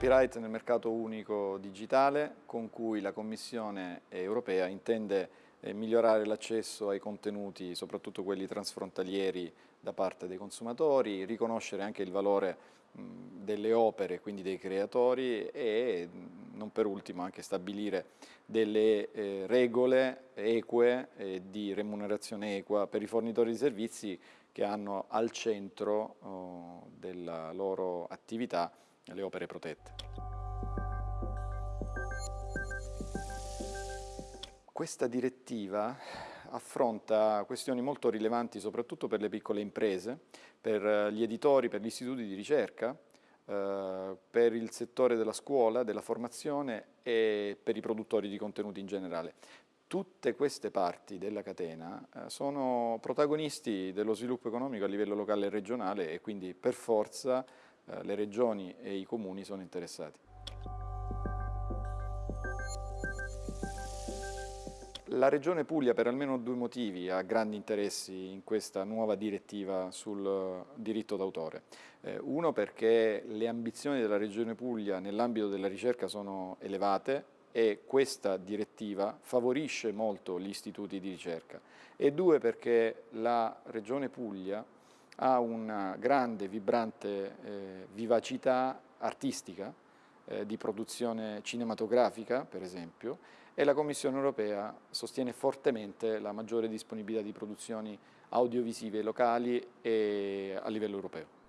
Copyright nel mercato unico digitale con cui la Commissione europea intende eh, migliorare l'accesso ai contenuti, soprattutto quelli transfrontalieri da parte dei consumatori, riconoscere anche il valore delle opere, quindi dei creatori e non per ultimo anche stabilire delle eh, regole eque e di remunerazione equa per i fornitori di servizi che hanno al centro oh, della loro attività le opere protette. Questa direttiva affronta questioni molto rilevanti soprattutto per le piccole imprese, per gli editori, per gli istituti di ricerca, eh, per il settore della scuola, della formazione e per i produttori di contenuti in generale. Tutte queste parti della catena eh, sono protagonisti dello sviluppo economico a livello locale e regionale e quindi per forza eh, le regioni e i comuni sono interessati. La Regione Puglia per almeno due motivi ha grandi interessi in questa nuova direttiva sul diritto d'autore. Eh, uno perché le ambizioni della Regione Puglia nell'ambito della ricerca sono elevate e questa direttiva favorisce molto gli istituti di ricerca e due perché la Regione Puglia ha una grande, vibrante eh, vivacità artistica eh, di produzione cinematografica, per esempio, e la Commissione europea sostiene fortemente la maggiore disponibilità di produzioni audiovisive locali e a livello europeo.